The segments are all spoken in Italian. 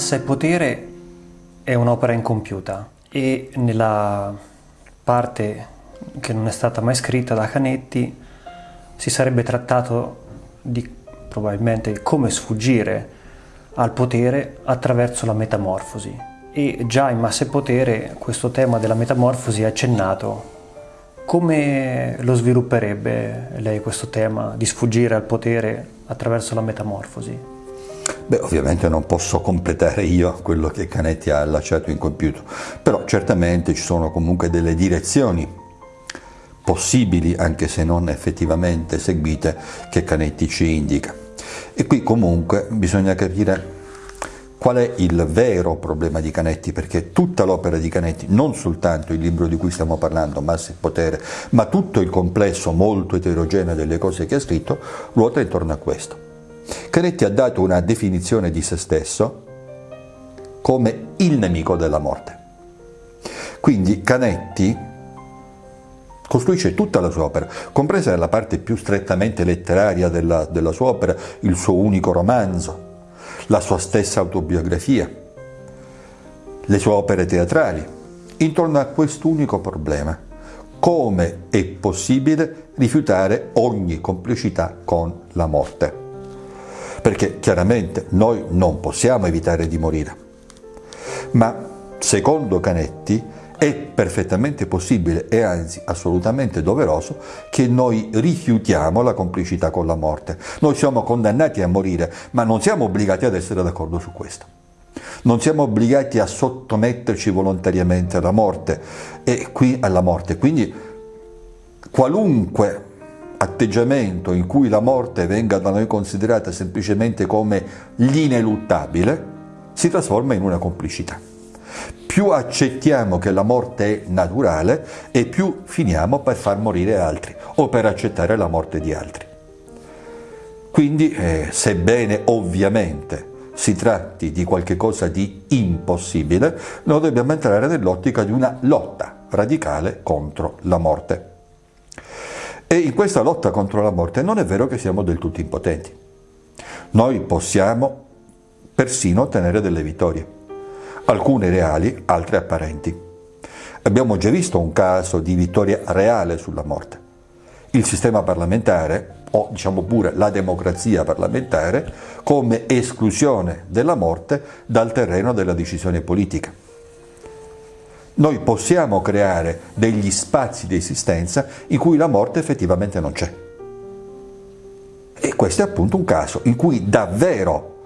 Massa e potere è un'opera incompiuta e nella parte che non è stata mai scritta da Canetti si sarebbe trattato di probabilmente come sfuggire al potere attraverso la metamorfosi e già in Massa e potere questo tema della metamorfosi è accennato. Come lo svilupperebbe lei questo tema di sfuggire al potere attraverso la metamorfosi? Beh, ovviamente non posso completare io quello che Canetti ha lasciato incompiuto, però certamente ci sono comunque delle direzioni possibili, anche se non effettivamente seguite, che Canetti ci indica. E qui comunque bisogna capire qual è il vero problema di Canetti, perché tutta l'opera di Canetti, non soltanto il libro di cui stiamo parlando, Massa e Potere, ma tutto il complesso molto eterogeneo delle cose che ha scritto, ruota intorno a questo. Canetti ha dato una definizione di se stesso come il nemico della morte. Quindi Canetti costruisce tutta la sua opera, compresa la parte più strettamente letteraria della, della sua opera, il suo unico romanzo, la sua stessa autobiografia, le sue opere teatrali, intorno a quest'unico problema. Come è possibile rifiutare ogni complicità con la morte? Perché chiaramente noi non possiamo evitare di morire. Ma secondo Canetti è perfettamente possibile e anzi assolutamente doveroso che noi rifiutiamo la complicità con la morte. Noi siamo condannati a morire, ma non siamo obbligati ad essere d'accordo su questo. Non siamo obbligati a sottometterci volontariamente alla morte e qui alla morte. Quindi qualunque atteggiamento in cui la morte venga da noi considerata semplicemente come l'ineluttabile, si trasforma in una complicità. Più accettiamo che la morte è naturale e più finiamo per far morire altri o per accettare la morte di altri. Quindi, eh, sebbene ovviamente si tratti di qualcosa di impossibile, noi dobbiamo entrare nell'ottica di una lotta radicale contro la morte. E in questa lotta contro la morte non è vero che siamo del tutto impotenti. Noi possiamo persino ottenere delle vittorie, alcune reali, altre apparenti. Abbiamo già visto un caso di vittoria reale sulla morte. Il sistema parlamentare, o diciamo pure la democrazia parlamentare, come esclusione della morte dal terreno della decisione politica. Noi possiamo creare degli spazi di esistenza in cui la morte effettivamente non c'è. E questo è appunto un caso in cui davvero,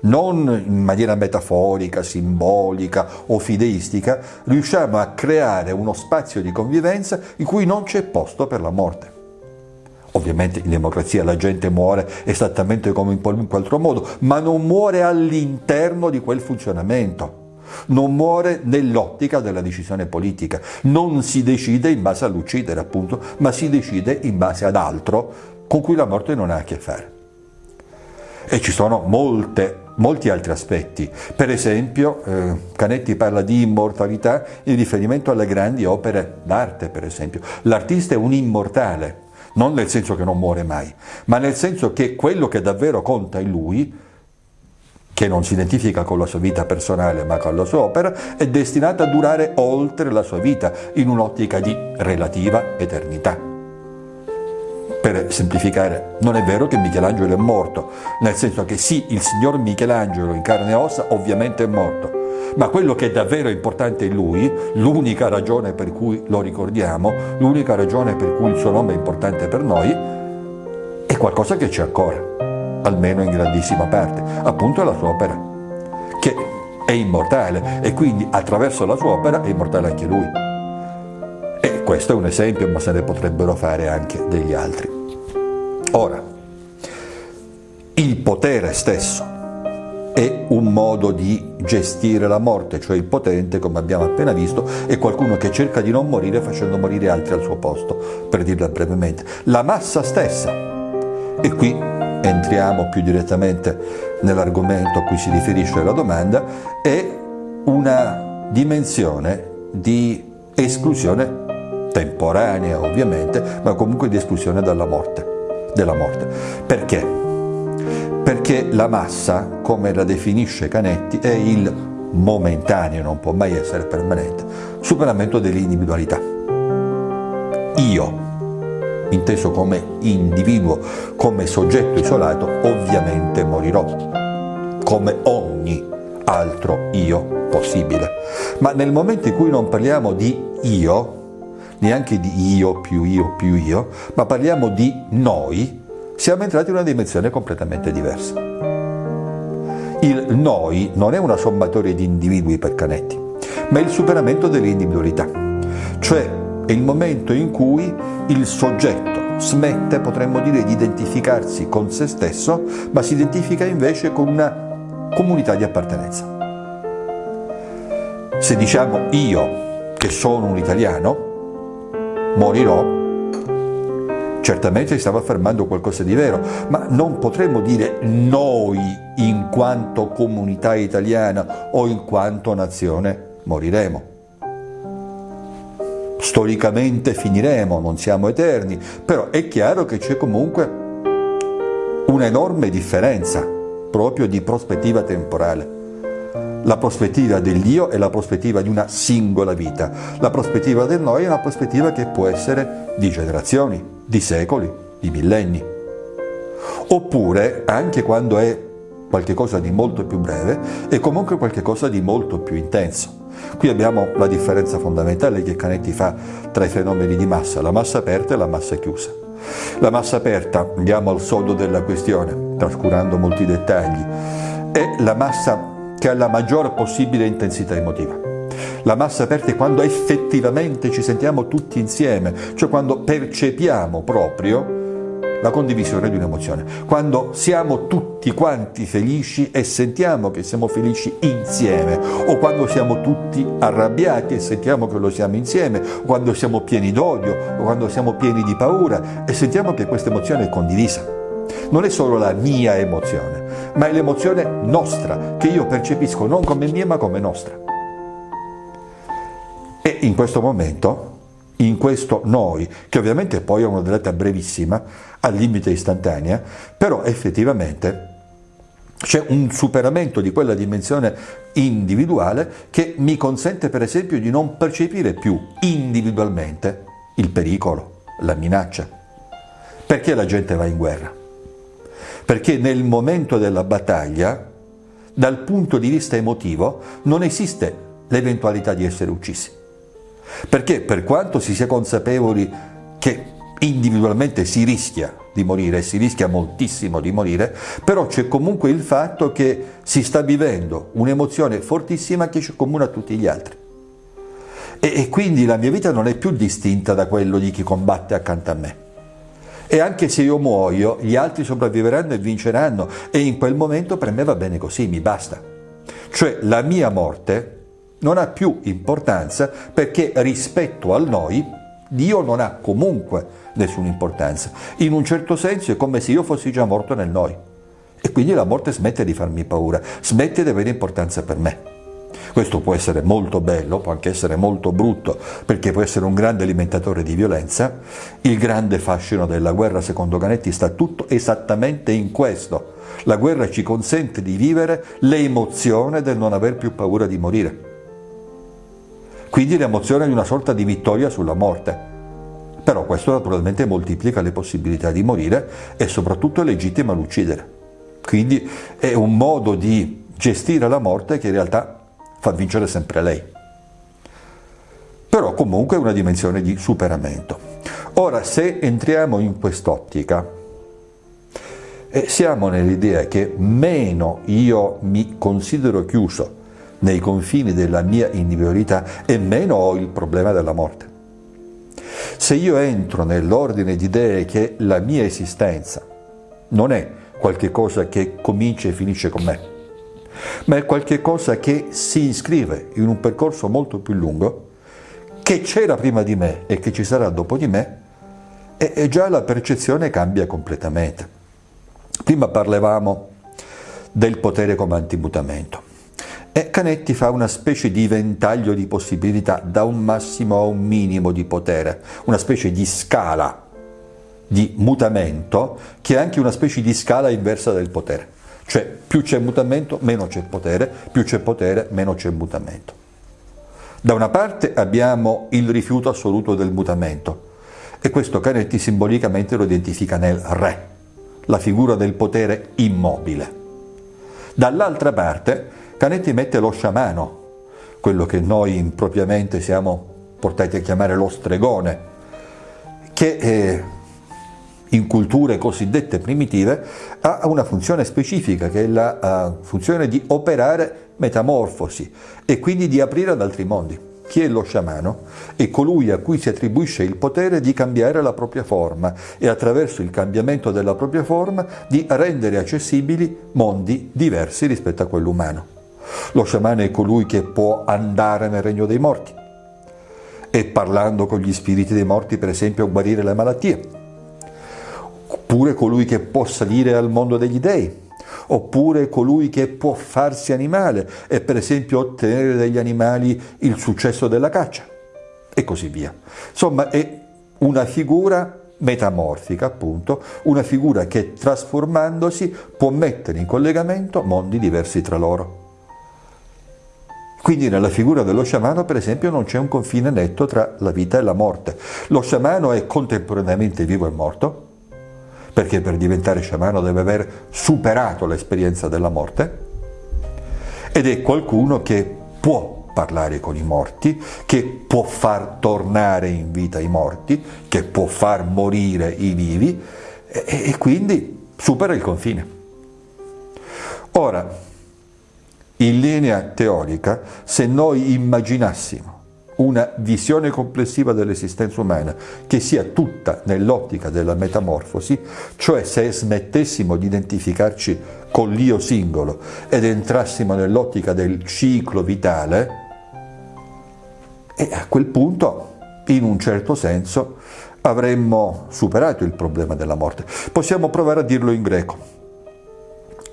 non in maniera metaforica, simbolica o fideistica, riusciamo a creare uno spazio di convivenza in cui non c'è posto per la morte. Ovviamente in democrazia la gente muore esattamente come in qualunque altro modo, ma non muore all'interno di quel funzionamento non muore nell'ottica della decisione politica, non si decide in base all'uccidere appunto, ma si decide in base ad altro con cui la morte non ha a che fare. E ci sono molte, molti altri aspetti, per esempio eh, Canetti parla di immortalità in riferimento alle grandi opere d'arte, per esempio. L'artista è un immortale, non nel senso che non muore mai, ma nel senso che quello che davvero conta in lui che non si identifica con la sua vita personale ma con la sua opera, è destinata a durare oltre la sua vita, in un'ottica di relativa eternità. Per semplificare, non è vero che Michelangelo è morto, nel senso che sì, il signor Michelangelo in carne e ossa ovviamente è morto, ma quello che è davvero importante in lui, l'unica ragione per cui lo ricordiamo, l'unica ragione per cui il suo nome è importante per noi, è qualcosa che c'è ancora almeno in grandissima parte, appunto la sua opera, che è immortale e quindi attraverso la sua opera è immortale anche lui. E questo è un esempio, ma se ne potrebbero fare anche degli altri. Ora, il potere stesso è un modo di gestire la morte, cioè il potente, come abbiamo appena visto, è qualcuno che cerca di non morire facendo morire altri al suo posto, per dirla brevemente. La massa stessa, e qui entriamo più direttamente nell'argomento a cui si riferisce la domanda, è una dimensione di esclusione temporanea ovviamente, ma comunque di esclusione dalla morte, della morte. Perché? perché la massa, come la definisce Canetti, è il momentaneo, non può mai essere permanente, superamento dell'individualità. Io, inteso come individuo, come soggetto isolato, ovviamente morirò, come ogni altro io possibile. Ma nel momento in cui non parliamo di io, neanche di io più io più io, ma parliamo di noi, siamo entrati in una dimensione completamente diversa. Il noi non è una sommatoria di individui per Canetti, ma è il superamento dell'individualità, cioè è il momento in cui il soggetto smette, potremmo dire, di identificarsi con se stesso, ma si identifica invece con una comunità di appartenenza. Se diciamo io che sono un italiano, morirò, certamente stava affermando qualcosa di vero, ma non potremmo dire noi in quanto comunità italiana o in quanto nazione moriremo. Storicamente finiremo, non siamo eterni, però è chiaro che c'è comunque un'enorme differenza proprio di prospettiva temporale. La prospettiva dell'io è la prospettiva di una singola vita, la prospettiva del noi è una prospettiva che può essere di generazioni, di secoli, di millenni. Oppure, anche quando è qualcosa di molto più breve, è comunque qualcosa di molto più intenso. Qui abbiamo la differenza fondamentale che Canetti fa tra i fenomeni di massa, la massa aperta e la massa chiusa. La massa aperta, andiamo al sodo della questione, trascurando molti dettagli, è la massa che ha la maggior possibile intensità emotiva. La massa aperta è quando effettivamente ci sentiamo tutti insieme, cioè quando percepiamo proprio la condivisione di un'emozione, quando siamo tutti quanti felici e sentiamo che siamo felici insieme, o quando siamo tutti arrabbiati e sentiamo che lo siamo insieme, o quando siamo pieni d'odio, o quando siamo pieni di paura e sentiamo che questa emozione è condivisa non è solo la mia emozione, ma è l'emozione nostra, che io percepisco non come mia ma come nostra. E in questo momento, in questo noi, che ovviamente poi è una durata brevissima, al limite istantanea, però effettivamente c'è un superamento di quella dimensione individuale che mi consente per esempio di non percepire più individualmente il pericolo, la minaccia. Perché la gente va in guerra? perché nel momento della battaglia, dal punto di vista emotivo, non esiste l'eventualità di essere uccisi. Perché per quanto si sia consapevoli che individualmente si rischia di morire, si rischia moltissimo di morire, però c'è comunque il fatto che si sta vivendo un'emozione fortissima che ci comuna a tutti gli altri. E, e quindi la mia vita non è più distinta da quello di chi combatte accanto a me e anche se io muoio, gli altri sopravviveranno e vinceranno e in quel momento per me va bene così, mi basta. Cioè la mia morte non ha più importanza perché rispetto al noi Dio non ha comunque nessuna importanza. In un certo senso è come se io fossi già morto nel noi. E quindi la morte smette di farmi paura, smette di avere importanza per me. Questo può essere molto bello, può anche essere molto brutto, perché può essere un grande alimentatore di violenza. Il grande fascino della guerra, secondo Canetti, sta tutto esattamente in questo. La guerra ci consente di vivere l'emozione del non aver più paura di morire. Quindi l'emozione di una sorta di vittoria sulla morte. Però questo naturalmente moltiplica le possibilità di morire e soprattutto legittima l'uccidere. Quindi è un modo di gestire la morte che in realtà fa vincere sempre lei. Però comunque è una dimensione di superamento. Ora, se entriamo in quest'ottica, eh, siamo nell'idea che meno io mi considero chiuso nei confini della mia individualità e meno ho il problema della morte. Se io entro nell'ordine di idee che la mia esistenza non è qualche cosa che comincia e finisce con me, ma è qualcosa che si iscrive in un percorso molto più lungo, che c'era prima di me e che ci sarà dopo di me, e già la percezione cambia completamente. Prima parlavamo del potere come antimutamento. E Canetti fa una specie di ventaglio di possibilità, da un massimo a un minimo di potere, una specie di scala di mutamento che è anche una specie di scala inversa del potere. Cioè più c'è mutamento, meno c'è potere, più c'è potere, meno c'è mutamento. Da una parte abbiamo il rifiuto assoluto del mutamento e questo Canetti simbolicamente lo identifica nel re, la figura del potere immobile. Dall'altra parte Canetti mette lo sciamano, quello che noi impropriamente siamo portati a chiamare lo stregone, che eh, in culture cosiddette primitive ha una funzione specifica che è la uh, funzione di operare metamorfosi e quindi di aprire ad altri mondi. Chi è lo sciamano? È colui a cui si attribuisce il potere di cambiare la propria forma e attraverso il cambiamento della propria forma di rendere accessibili mondi diversi rispetto a quello umano. Lo sciamano è colui che può andare nel regno dei morti e parlando con gli spiriti dei morti per esempio guarire le malattie oppure colui che può salire al mondo degli dei, oppure colui che può farsi animale e per esempio ottenere dagli animali il successo della caccia e così via. Insomma è una figura metamorfica appunto, una figura che trasformandosi può mettere in collegamento mondi diversi tra loro. Quindi nella figura dello sciamano, per esempio, non c'è un confine netto tra la vita e la morte. Lo sciamano è contemporaneamente vivo e morto, perché per diventare sciamano deve aver superato l'esperienza della morte, ed è qualcuno che può parlare con i morti, che può far tornare in vita i morti, che può far morire i vivi e, e quindi supera il confine. Ora, in linea teorica, se noi immaginassimo una visione complessiva dell'esistenza umana che sia tutta nell'ottica della metamorfosi, cioè se smettessimo di identificarci con l'io singolo ed entrassimo nell'ottica del ciclo vitale, e a quel punto, in un certo senso, avremmo superato il problema della morte. Possiamo provare a dirlo in greco.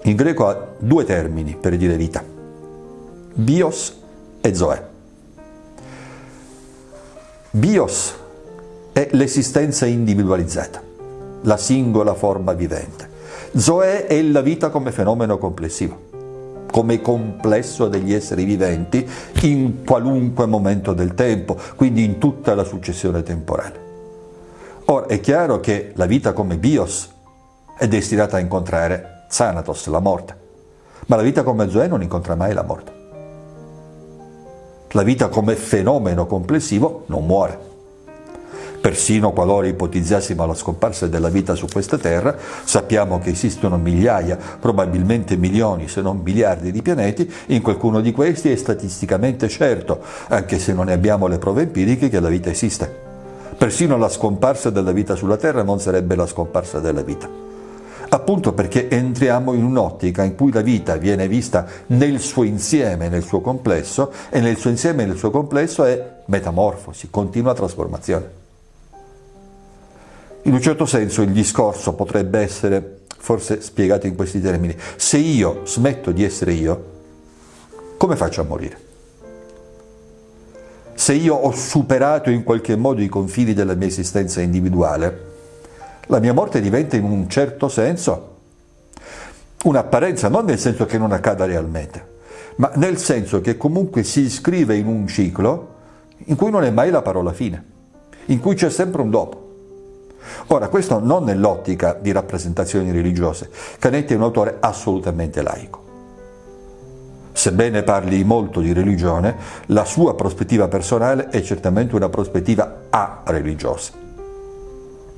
In greco ha due termini per dire vita, bios e zoe. Bios è l'esistenza individualizzata, la singola forma vivente. Zoe è la vita come fenomeno complessivo, come complesso degli esseri viventi in qualunque momento del tempo, quindi in tutta la successione temporale. Ora è chiaro che la vita come bios è destinata a incontrare Thanatos, la morte, ma la vita come Zoe non incontra mai la morte. La vita come fenomeno complessivo non muore. Persino qualora ipotizzassimo la scomparsa della vita su questa Terra, sappiamo che esistono migliaia, probabilmente milioni, se non miliardi di pianeti, in qualcuno di questi è statisticamente certo, anche se non ne abbiamo le prove empiriche, che la vita esiste. Persino la scomparsa della vita sulla Terra non sarebbe la scomparsa della vita appunto perché entriamo in un'ottica in cui la vita viene vista nel suo insieme, nel suo complesso, e nel suo insieme nel suo complesso è metamorfosi, continua trasformazione. In un certo senso il discorso potrebbe essere forse spiegato in questi termini. Se io smetto di essere io, come faccio a morire? Se io ho superato in qualche modo i confini della mia esistenza individuale, la mia morte diventa in un certo senso un'apparenza, non nel senso che non accada realmente, ma nel senso che comunque si iscrive in un ciclo in cui non è mai la parola fine, in cui c'è sempre un dopo. Ora, questo non nell'ottica di rappresentazioni religiose. Canetti è un autore assolutamente laico. Sebbene parli molto di religione, la sua prospettiva personale è certamente una prospettiva a-religiosa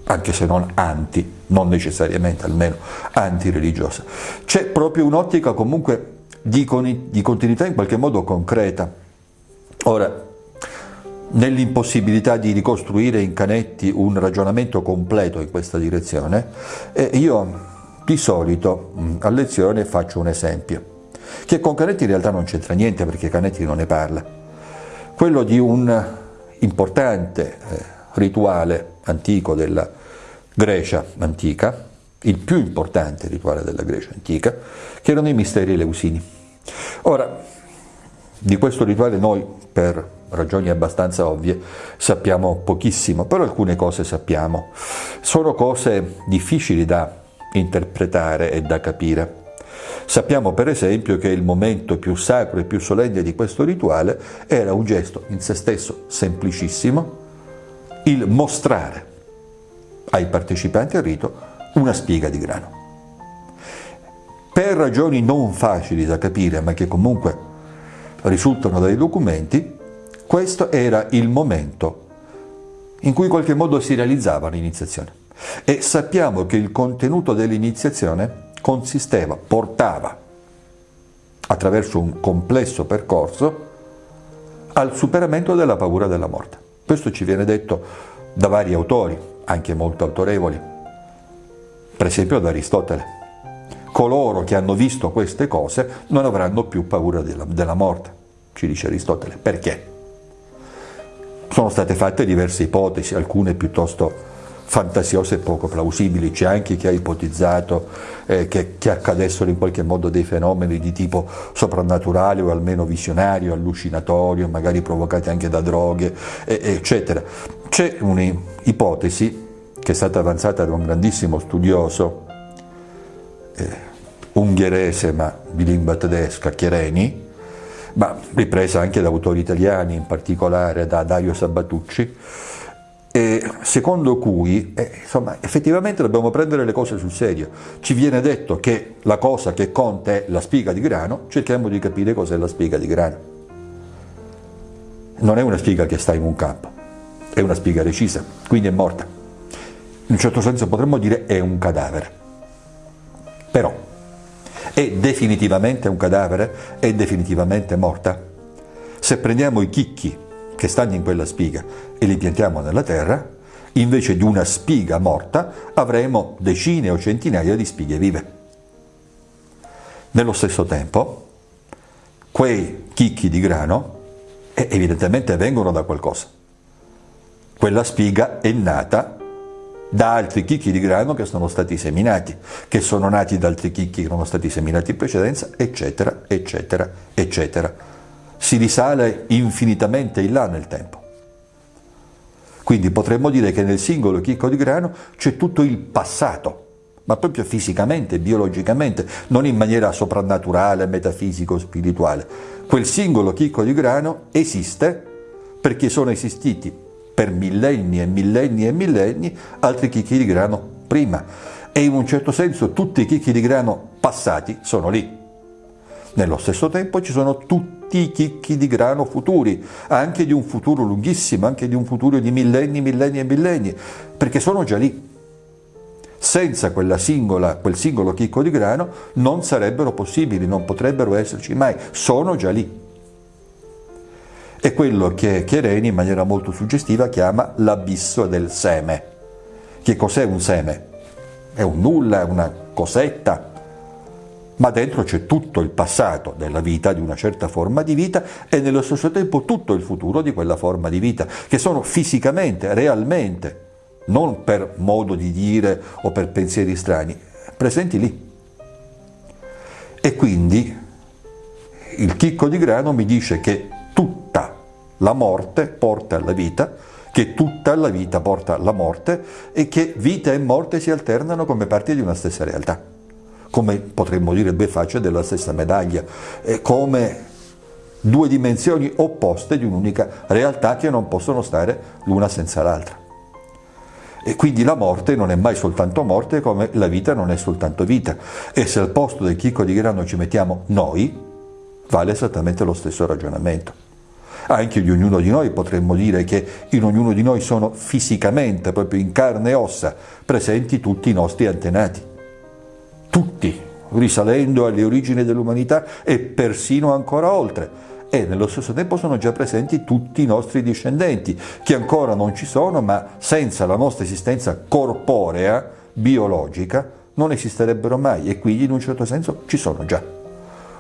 anche se non anti, non necessariamente almeno anti-religiosa. C'è proprio un'ottica comunque di, di continuità in qualche modo concreta. Ora, nell'impossibilità di ricostruire in Canetti un ragionamento completo in questa direzione, eh, io di solito a lezione faccio un esempio, che con Canetti in realtà non c'entra niente perché Canetti non ne parla, quello di un importante eh, rituale antico della Grecia antica, il più importante rituale della Grecia antica, che erano i misteri eleusini. Ora, di questo rituale noi, per ragioni abbastanza ovvie, sappiamo pochissimo, però alcune cose sappiamo. Sono cose difficili da interpretare e da capire. Sappiamo per esempio che il momento più sacro e più solenne di questo rituale era un gesto in se stesso semplicissimo, il mostrare ai partecipanti al rito una spiga di grano. Per ragioni non facili da capire, ma che comunque risultano dai documenti, questo era il momento in cui in qualche modo si realizzava l'iniziazione. E sappiamo che il contenuto dell'iniziazione consisteva, portava, attraverso un complesso percorso, al superamento della paura della morte. Questo ci viene detto da vari autori, anche molto autorevoli, per esempio da Aristotele. Coloro che hanno visto queste cose non avranno più paura della, della morte, ci dice Aristotele. Perché? Sono state fatte diverse ipotesi, alcune piuttosto fantasiose e poco plausibili. C'è anche chi ha ipotizzato eh, che, che, accadessero in qualche modo dei fenomeni di tipo soprannaturale o almeno visionario, allucinatorio, magari provocati anche da droghe, eh, eccetera. C'è un'ipotesi che è stata avanzata da un grandissimo studioso eh, ungherese ma di lingua tedesca, Chiereni, ma ripresa anche da autori italiani, in particolare da Dario Sabatucci, e secondo cui eh, insomma, effettivamente dobbiamo prendere le cose sul serio. Ci viene detto che la cosa che conta è la spiga di grano, cerchiamo di capire cos'è la spiga di grano. Non è una spiga che sta in un campo, è una spiga recisa, quindi è morta. In un certo senso potremmo dire è un cadavere. Però è definitivamente un cadavere? È definitivamente morta? Se prendiamo i chicchi che stanno in quella spiga e li piantiamo nella terra, invece di una spiga morta avremo decine o centinaia di spighe vive. Nello stesso tempo, quei chicchi di grano eh, evidentemente vengono da qualcosa. Quella spiga è nata da altri chicchi di grano che sono stati seminati, che sono nati da altri chicchi che sono stati seminati in precedenza, eccetera, eccetera, eccetera si risale infinitamente in là nel tempo. Quindi potremmo dire che nel singolo chicco di grano c'è tutto il passato, ma proprio fisicamente, biologicamente, non in maniera soprannaturale, metafisico, spirituale. Quel singolo chicco di grano esiste perché sono esistiti per millenni e millenni e millenni altri chicchi di grano prima. E in un certo senso tutti i chicchi di grano passati sono lì. Nello stesso tempo ci sono tutti i chicchi di grano futuri, anche di un futuro lunghissimo, anche di un futuro di millenni, millenni e millenni, perché sono già lì. Senza singola, quel singolo chicco di grano non sarebbero possibili, non potrebbero esserci mai, sono già lì. È quello che Chiereni in maniera molto suggestiva chiama l'abisso del seme. Che cos'è un seme? È un nulla, è una cosetta, ma dentro c'è tutto il passato della vita, di una certa forma di vita e nello stesso tempo tutto il futuro di quella forma di vita, che sono fisicamente, realmente, non per modo di dire o per pensieri strani, presenti lì. E quindi il chicco di grano mi dice che tutta la morte porta alla vita, che tutta la vita porta alla morte e che vita e morte si alternano come parti di una stessa realtà come potremmo dire due facce della stessa medaglia, come due dimensioni opposte di un'unica realtà che non possono stare l'una senza l'altra. E quindi la morte non è mai soltanto morte come la vita non è soltanto vita. E se al posto del chicco di grano ci mettiamo noi, vale esattamente lo stesso ragionamento. Anche di ognuno di noi potremmo dire che in ognuno di noi sono fisicamente, proprio in carne e ossa, presenti tutti i nostri antenati tutti, risalendo alle origini dell'umanità e persino ancora oltre. E nello stesso tempo sono già presenti tutti i nostri discendenti, che ancora non ci sono, ma senza la nostra esistenza corporea, biologica, non esisterebbero mai e quindi in un certo senso ci sono già.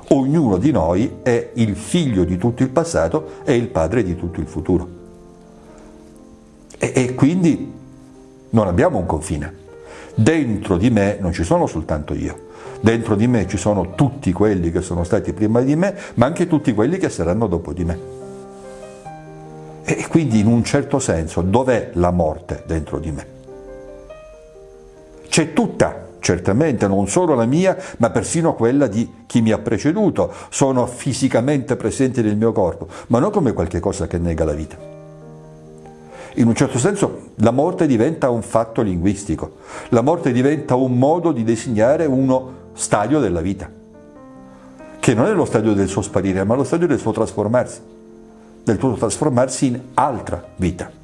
Ognuno di noi è il figlio di tutto il passato e il padre di tutto il futuro. E, e quindi non abbiamo un confine. Dentro di me non ci sono soltanto io, dentro di me ci sono tutti quelli che sono stati prima di me, ma anche tutti quelli che saranno dopo di me. E quindi in un certo senso dov'è la morte dentro di me? C'è tutta, certamente, non solo la mia, ma persino quella di chi mi ha preceduto. Sono fisicamente presenti nel mio corpo, ma non come qualcosa che nega la vita. In un certo senso la morte diventa un fatto linguistico, la morte diventa un modo di designare uno stadio della vita, che non è lo stadio del suo sparire, ma lo stadio del suo trasformarsi, del suo trasformarsi in altra vita.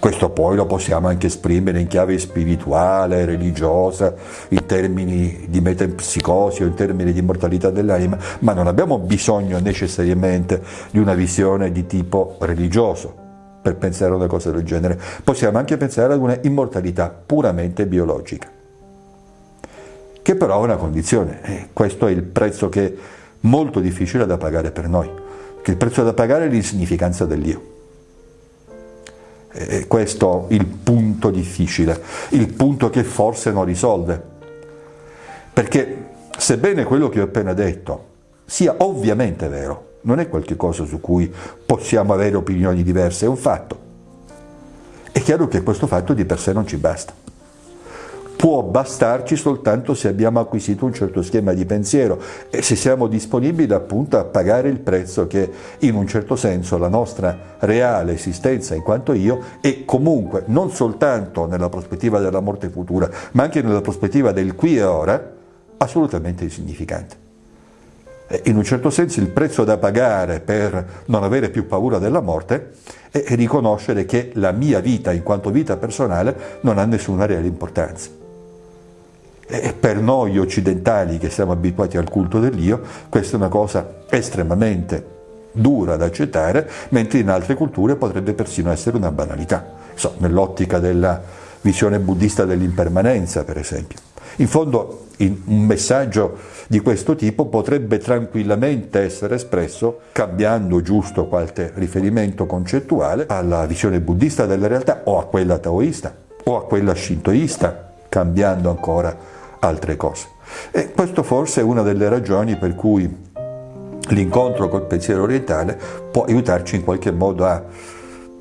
Questo poi lo possiamo anche esprimere in chiave spirituale, religiosa, in termini di metempsicosi o in termini di immortalità dell'anima, ma non abbiamo bisogno necessariamente di una visione di tipo religioso per pensare a una cosa del genere. Possiamo anche pensare ad una immortalità puramente biologica, che però ha una condizione, e questo è il prezzo che è molto difficile da pagare per noi, che il prezzo da pagare è l'insignificanza dell'io. E questo è il punto difficile, il punto che forse non risolve. Perché sebbene quello che ho appena detto sia ovviamente vero, non è qualcosa su cui possiamo avere opinioni diverse, è un fatto. È chiaro che questo fatto di per sé non ci basta. Può bastarci soltanto se abbiamo acquisito un certo schema di pensiero e se siamo disponibili appunto a pagare il prezzo che in un certo senso la nostra reale esistenza in quanto io è comunque non soltanto nella prospettiva della morte futura ma anche nella prospettiva del qui e ora assolutamente insignificante. Eh, in un certo senso il prezzo da pagare per non avere più paura della morte è riconoscere che la mia vita in quanto vita personale non ha nessuna reale importanza. E per noi occidentali che siamo abituati al culto dell'io, questa è una cosa estremamente dura da accettare, mentre in altre culture potrebbe persino essere una banalità, so, nell'ottica della visione buddista dell'impermanenza, per esempio. In fondo un messaggio di questo tipo potrebbe tranquillamente essere espresso cambiando giusto qualche riferimento concettuale alla visione buddista della realtà o a quella taoista o a quella shintoista, cambiando ancora altre cose. E questo forse è una delle ragioni per cui l'incontro col pensiero orientale può aiutarci in qualche modo a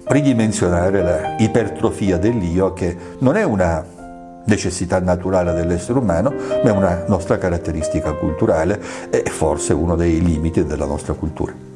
ridimensionare la ipertrofia dell'io che non è una necessità naturale dell'essere umano, ma è una nostra caratteristica culturale e forse uno dei limiti della nostra cultura.